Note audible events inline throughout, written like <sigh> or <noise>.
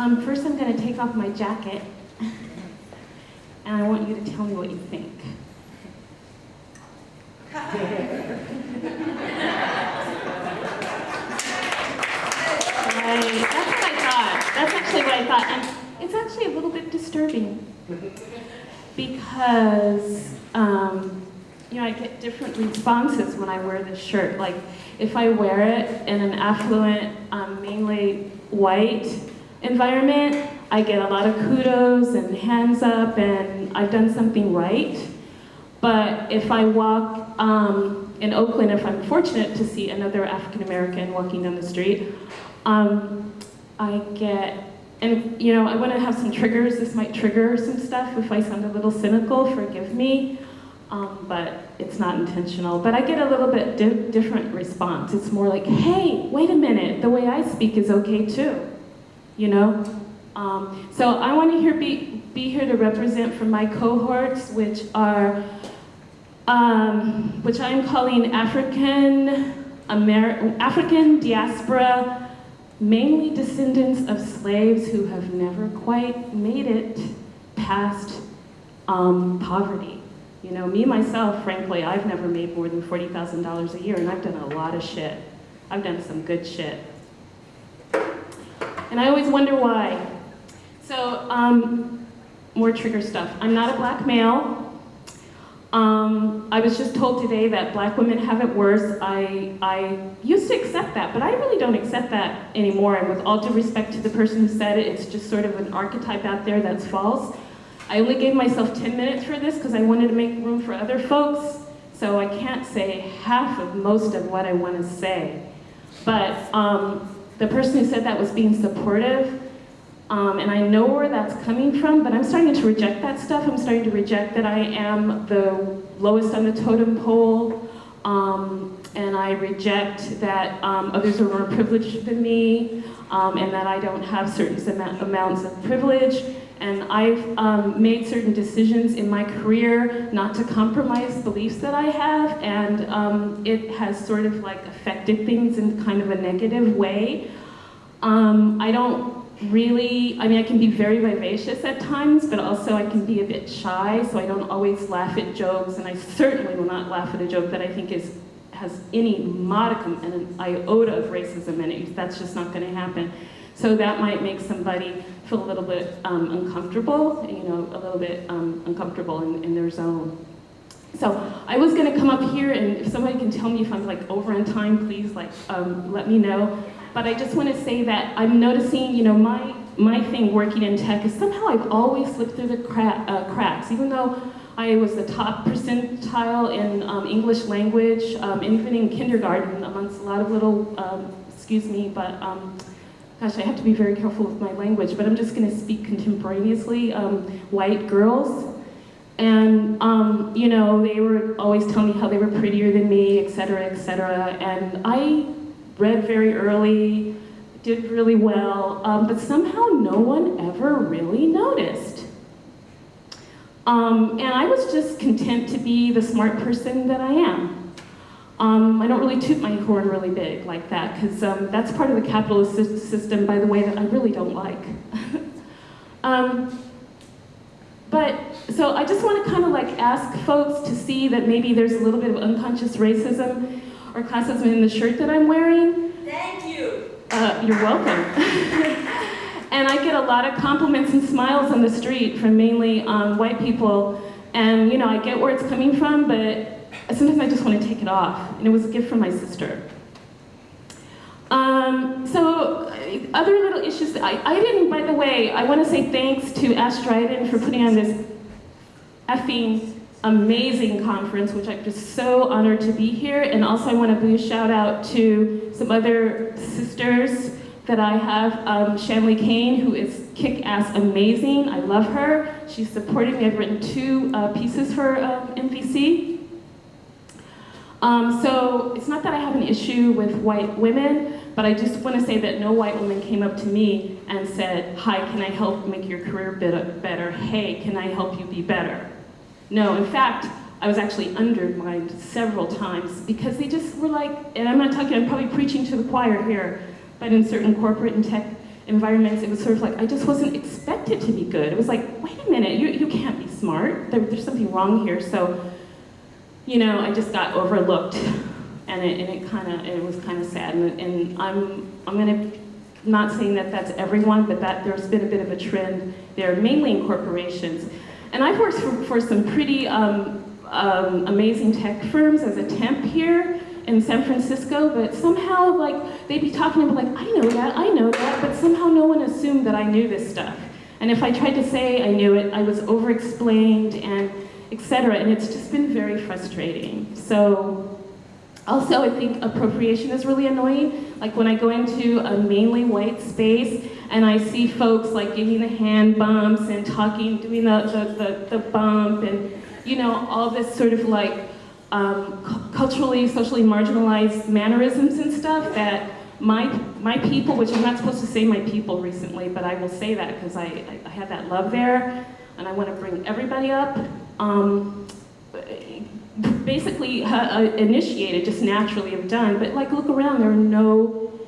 Um, first I'm going to take off my jacket, <laughs> and I want you to tell me what you think. right, that's what I thought. That's actually what I thought, and it's actually a little bit disturbing because um, you know I get different responses when I wear this shirt. Like if I wear it in an affluent, um, mainly white environment, I get a lot of kudos and hands up and I've done something right. But if I walk um, in Oakland, if I'm fortunate to see another African American walking down the street, um, I get, and you know, I want to have some triggers. This might trigger some stuff. If I sound a little cynical, forgive me. Um, but it's not intentional. But I get a little bit di different response. It's more like, hey, wait a minute, the way I speak is okay too, you know? Um, so I want to be, be here to represent for my cohorts, which are, um, which I'm calling African, Amer African diaspora, mainly descendants of slaves who have never quite made it past um, poverty. You know, me myself, frankly, I've never made more than $40,000 a year and I've done a lot of shit. I've done some good shit. And I always wonder why. So, um, more trigger stuff. I'm not a black male. Um, I was just told today that black women have it worse. I, I used to accept that, but I really don't accept that anymore. And with all due respect to the person who said it, it's just sort of an archetype out there that's false. I only gave myself 10 minutes for this because I wanted to make room for other folks, so I can't say half of most of what I want to say. But um, the person who said that was being supportive, um, and I know where that's coming from, but I'm starting to reject that stuff. I'm starting to reject that I am the lowest on the totem pole, um, and I reject that um, others are more privileged than me, um, and that I don't have certain amounts of privilege, and I've um, made certain decisions in my career not to compromise beliefs that I have, and um, it has sort of like affected things in kind of a negative way. Um, I don't really, I mean, I can be very vivacious at times, but also I can be a bit shy, so I don't always laugh at jokes, and I certainly will not laugh at a joke that I think is has any modicum and an iota of racism in it. That's just not going to happen. So that might make somebody feel a little bit um, uncomfortable, you know, a little bit um, uncomfortable in, in, their zone. So I was gonna come up here and if somebody can tell me if I'm like over in time, please like um, let me know. But I just wanna say that I'm noticing, you know, my, my thing working in tech is somehow I've always slipped through the cra uh, cracks, even though I was the top percentile in um, English language, um, even in kindergarten amongst a lot of little, um, excuse me, but gosh, I have to be very careful with my language, but I'm just going to speak contemporaneously, um, white girls. And, um, you know, they were always telling me how they were prettier than me, et cetera, et cetera. And I read very early, did really well, um, but somehow no one ever really noticed. Um, and I was just content to be the smart person that I am. Um, I don't really toot my horn really big like that because um, that's part of the capitalist system, by the way, that I really don't like. <laughs> um, but, so I just want to kind of like ask folks to see that maybe there's a little bit of unconscious racism or classism in the shirt that I'm wearing. Thank you. Uh, you're welcome. <laughs> and I get a lot of compliments and smiles on the street from mainly um, white people. And, you know, I get where it's coming from, but sometimes I just want to take it off. And it was a gift from my sister. Um, so other little issues, I, I didn't, by the way, I want to say thanks to Ashe Dryden for putting on this effing amazing conference, which I'm just so honored to be here. And also I want to do a shout out to some other sisters that I have, um, Shanley Kane, who is kick-ass amazing. I love her. She's supported me. I've written two uh, pieces for um, MVC. Um, so it's not that I have an issue with white women, but I just want to say that no white woman came up to me and said, hi, can I help make your career better? Hey, can I help you be better? No, in fact, I was actually undermined several times because they just were like, and I'm not talking, I'm probably preaching to the choir here, but in certain corporate and tech environments, it was sort of like, I just wasn't expected to be good. It was like, wait a minute, you, you can't be smart. There, there's something wrong here. So, you know, I just got overlooked and it, and it kind of, it was kind of sad. And, and I'm, I'm gonna, not saying that that's everyone, but that there's been a bit of a trend there, mainly in corporations. And I've worked for, for some pretty um, um, amazing tech firms as a temp here in San Francisco, but somehow like they'd be talking be like, I know that, I know that, but somehow no one assumed that I knew this stuff. And if I tried to say I knew it, I was over-explained and etc. And it's just been very frustrating. So also, I think appropriation is really annoying. Like when I go into a mainly white space and I see folks like giving the hand bumps and talking, doing the, the, the, the bump and, you know, all this sort of like um, culturally, socially marginalized mannerisms and stuff that my, my people, which I'm not supposed to say my people recently, but I will say that because I, I, I have that love there and I want to bring everybody up. Um, basically uh, initiated, just naturally have done. But like, look around, there are no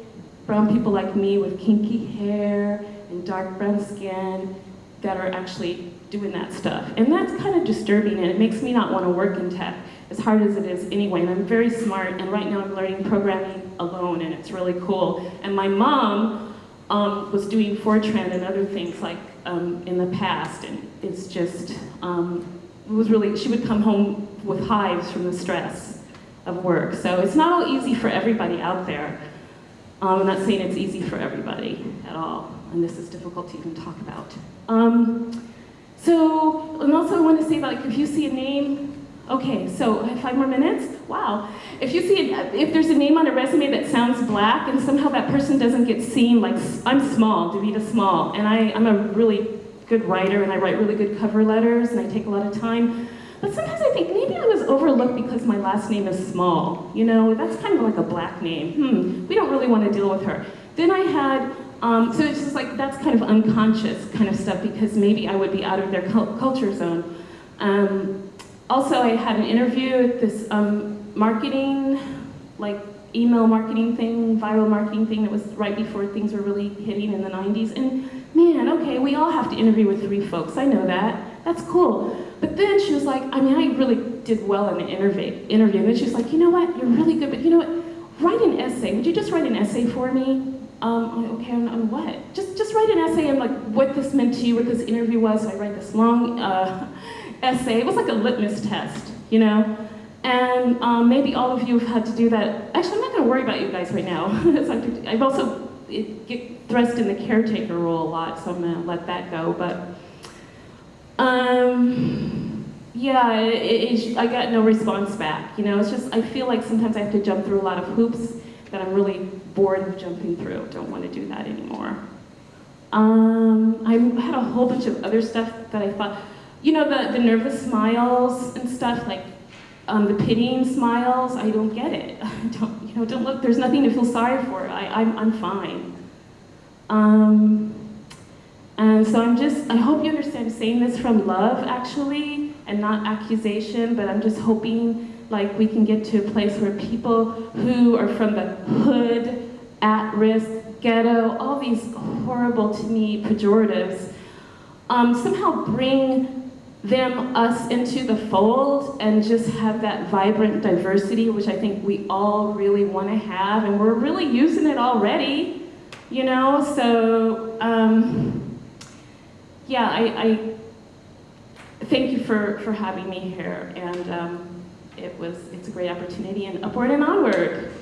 brown people like me with kinky hair and dark brown skin that are actually doing that stuff. And that's kind of disturbing and it makes me not want to work in tech, as hard as it is anyway. And I'm very smart and right now I'm learning programming alone and it's really cool. And my mom um, was doing Fortran and other things like um, in the past and it's just, um, was really, she would come home with hives from the stress of work. So it's not all easy for everybody out there. Um, I'm not saying it's easy for everybody at all, and this is difficult to even talk about. Um, so, and also I want to say like, if you see a name, okay, so I have five more minutes? Wow. If you see, a, if there's a name on a resume that sounds black and somehow that person doesn't get seen, like I'm small, Davita Small, and I, I'm a really good writer and I write really good cover letters and I take a lot of time. But sometimes I think maybe I was overlooked because my last name is small. You know, that's kind of like a black name. Hmm, we don't really want to deal with her. Then I had, um, so it's just like, that's kind of unconscious kind of stuff because maybe I would be out of their culture zone. Um, also, I had an interview at this um, marketing, like email marketing thing, viral marketing thing that was right before things were really hitting in the 90s. And man, okay, we all have to interview with three folks. I know that. That's cool. But then she was like, I mean, I really did well in the interview. interview. And then she was like, you know what, you're really good, but you know what, write an essay. Would you just write an essay for me? Um, okay, on, on, what? Just, just write an essay on like what this meant to you, what this interview was. So I write this long uh, <laughs> essay. It was like a litmus test, you know? And um, maybe all of you have had to do that. Actually, I'm not going to worry about you guys right now. <laughs> I've also get thrust in the caretaker role a lot, so I'm to let that go. But um, yeah, it, it, I got no response back. You know, it's just I feel like sometimes I have to jump through a lot of hoops that I'm really bored of jumping through. Don't want to do that anymore. Um, I had a whole bunch of other stuff that I thought, you know, the, the nervous smiles and stuff, like um, the pitying smiles, I don't get it. <laughs> don't, you know, don't look, there's nothing to feel sorry for. I, I'm, I'm fine. Um, and so I'm just, I hope you understand I'm saying this from love, actually, and not accusation, but I'm just hoping like we can get to a place where people who are from the hood, at-risk, ghetto, all these horrible, to me, pejoratives, um, somehow bring them, us into the fold and just have that vibrant diversity, which I think we all really want to have, and we're really using it already, you know? So, um, yeah, I, I, thank you for, for having me here, and um, it was, it's a great opportunity, and upward and onward.